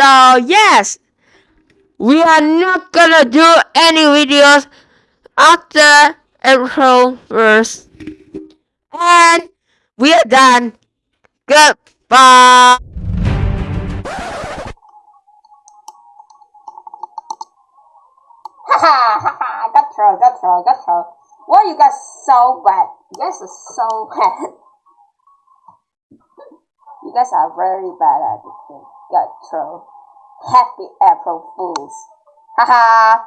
So yes, we are not gonna do any videos after April 1st. And we are done. Goodbye. Haha, haha, got troll, got troll, got troll. Why you guys so bad? You guys are so bad. you guys are very bad at it. Got troll. Happy April Fools. Haha.